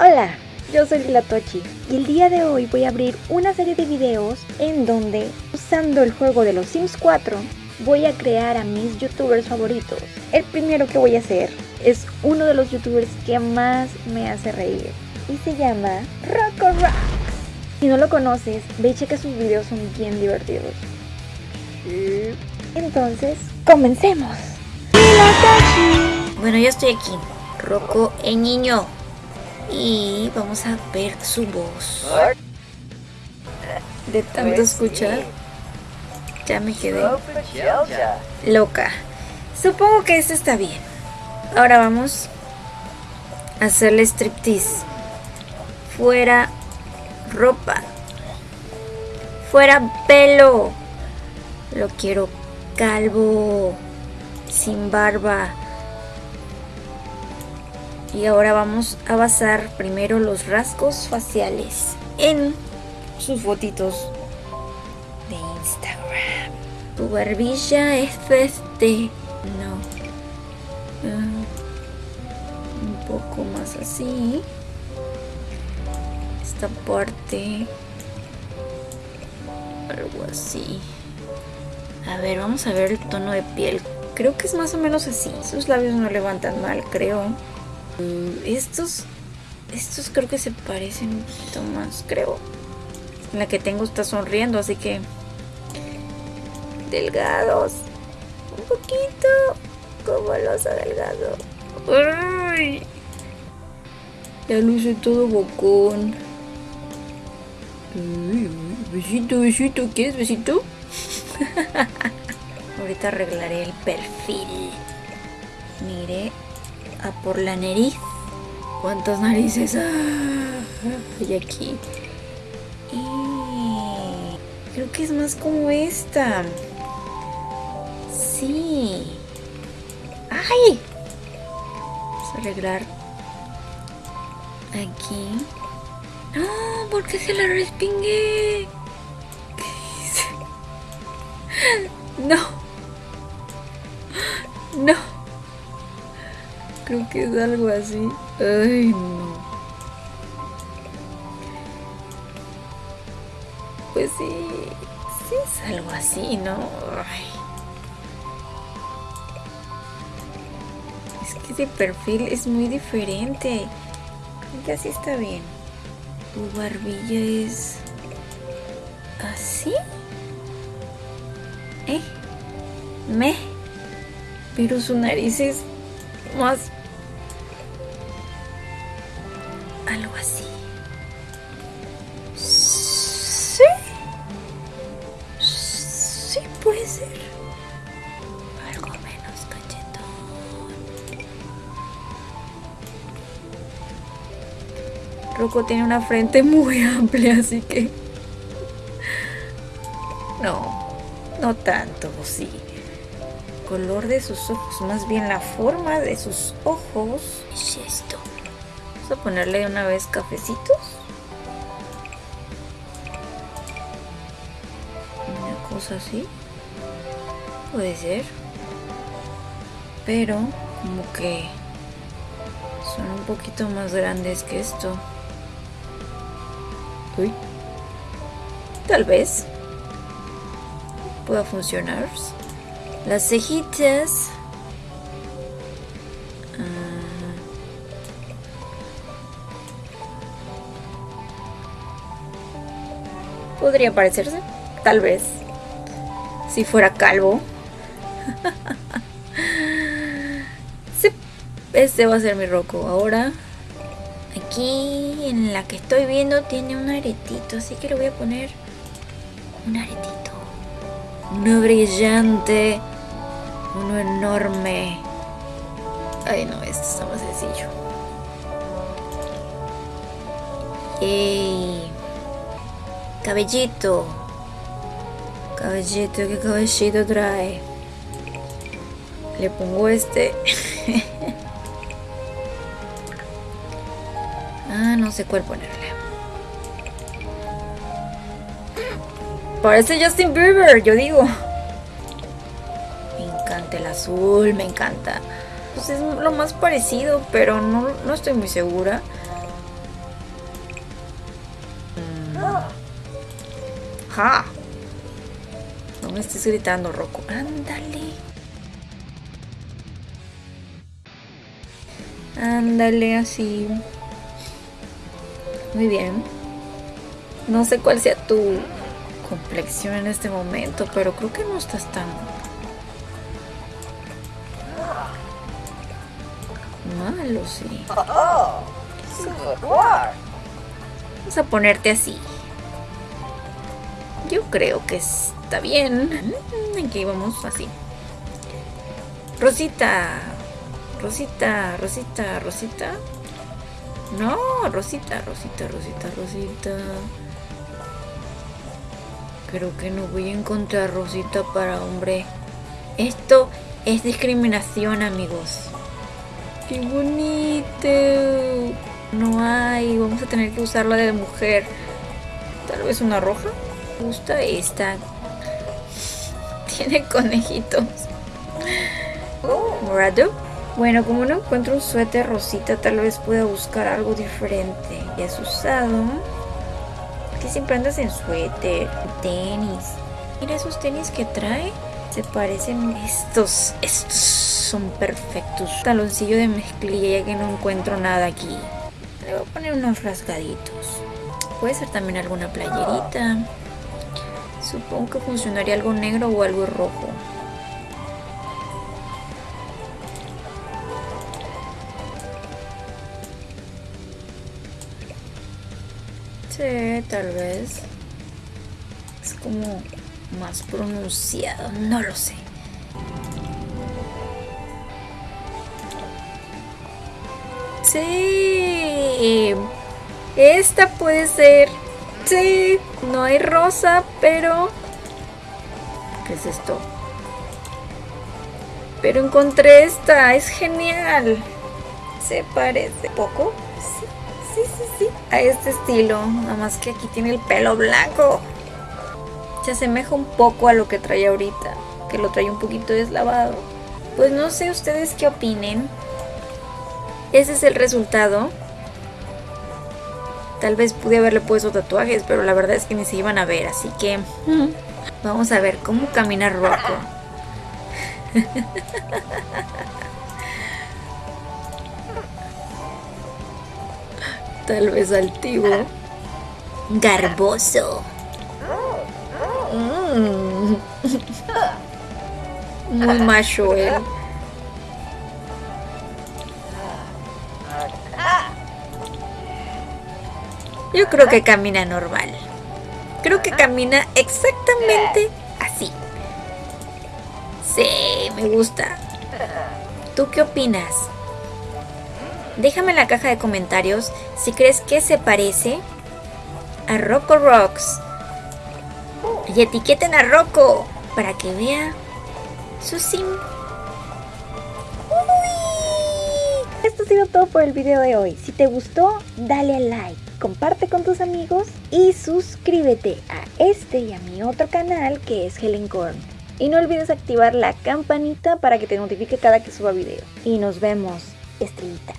Hola, yo soy Lila y el día de hoy voy a abrir una serie de videos en donde, usando el juego de los Sims 4, voy a crear a mis youtubers favoritos. El primero que voy a hacer es uno de los youtubers que más me hace reír y se llama Rocco Rocks. Si no lo conoces, ve y checa sus videos, son bien divertidos. Entonces, comencemos. Bueno, ya estoy aquí. Rocco el niño. Y vamos a ver su voz. De tanto escuchar, ya me quedé loca. Supongo que esto está bien. Ahora vamos a hacerle striptease. Fuera ropa. Fuera pelo. Lo quiero calvo. Sin barba. Y ahora vamos a basar primero los rasgos faciales en sus fotitos de Instagram. Tu barbilla es este. No. Ah, un poco más así. Esta parte. Algo así. A ver, vamos a ver el tono de piel. Creo que es más o menos así. Sus labios no levantan mal, creo. Mm, Estos, estos creo que se parecen un poquito más, creo. La que tengo está sonriendo, así que delgados, un poquito como los delgado. ¡Ay! Ya luce todo bocón. Ay, besito, besito, ¿quieres besito? Ahorita arreglaré el perfil. Mire, a por la nariz. ¿Cuántas narices hay aquí? Y creo que es más como esta. Sí. ¡Ay! Vamos a arreglar aquí. ¡No! ¿Por qué se la respingué? ¿Qué? No. No. Creo que es algo así. Ay, no. Pues sí, sí es algo así, ¿no? Ay. Es que ese perfil es muy diferente. Creo que así está bien. Tu barbilla es así. ¿Eh? Me. Pero su nariz es más algo así. Sí. Sí puede ser. Algo menos cachetón. Rocco tiene una frente muy amplia, así que... No, no tanto, sí. Color de sus ojos, más bien la forma de sus ojos. Es esto. Vamos a ponerle una vez cafecitos. Una cosa así. Puede ser. Pero como que son un poquito más grandes que esto. Uy. Tal vez pueda funcionar. Las cejitas. Podría parecerse, tal vez. Si fuera calvo. este va a ser mi roco. Ahora, aquí en la que estoy viendo tiene un aretito, así que le voy a poner un aretito. Uno brillante. Uno enorme. Ay, no, esto está más sencillo. Ey. Cabellito. Cabellito, ¿qué cabellito trae? Le pongo este. ah, no sé cuál ponerle. Parece Justin Bieber, yo digo. Me encanta el azul, me encanta. Pues es lo más parecido, pero no, no estoy muy segura. No me estés gritando, Rocco. Ándale. Ándale así. Muy bien. No sé cuál sea tu complexión en este momento, pero creo que no estás tan malo, sí. Vamos a ponerte así. Yo creo que está bien. Aquí vamos así. Rosita. Rosita, Rosita, Rosita. No, Rosita, Rosita, Rosita, Rosita. Creo que no voy a encontrar Rosita para hombre. Esto es discriminación, amigos. ¡Qué bonito! No hay, vamos a tener que usarla de mujer. Tal vez una roja. Gusta esta. Tiene conejitos. Morado. Bueno, como no encuentro un suéter rosita, tal vez pueda buscar algo diferente. ¿Ya has usado? Que siempre andas en suéter, tenis. Mira esos tenis que trae. Se parecen estos. Estos son perfectos. Taloncillo de mezclilla ya que no encuentro nada aquí. Le voy a poner unos rasgaditos. Puede ser también alguna playerita. Supongo que funcionaría algo negro o algo rojo. Sí, tal vez. Es como más pronunciado, no lo sé. Sí. Esta puede ser. Sí. No hay rosa, pero... ¿Qué es esto? Pero encontré esta. Es genial. Se parece poco. Sí, sí, sí, sí. A este estilo. Nada más que aquí tiene el pelo blanco. Se asemeja un poco a lo que trae ahorita. Que lo trae un poquito deslavado. Pues no sé ustedes qué opinen. Ese es el resultado. Tal vez pude haberle puesto tatuajes, pero la verdad es que ni se iban a ver, así que vamos a ver cómo camina Rocco. Tal vez altivo. Garboso. Mm. Muy macho él. Yo creo que camina normal. Creo que camina exactamente así. Sí, me gusta. ¿Tú qué opinas? Déjame en la caja de comentarios si crees que se parece a Rocco Rocks. Y etiqueten a Rocco para que vea su sim. Esto ha sido todo por el video de hoy. Si te gustó, dale a like comparte con tus amigos y suscríbete a este y a mi otro canal que es Helen Korn. Y no olvides activar la campanita para que te notifique cada que suba video. Y nos vemos, estrellita.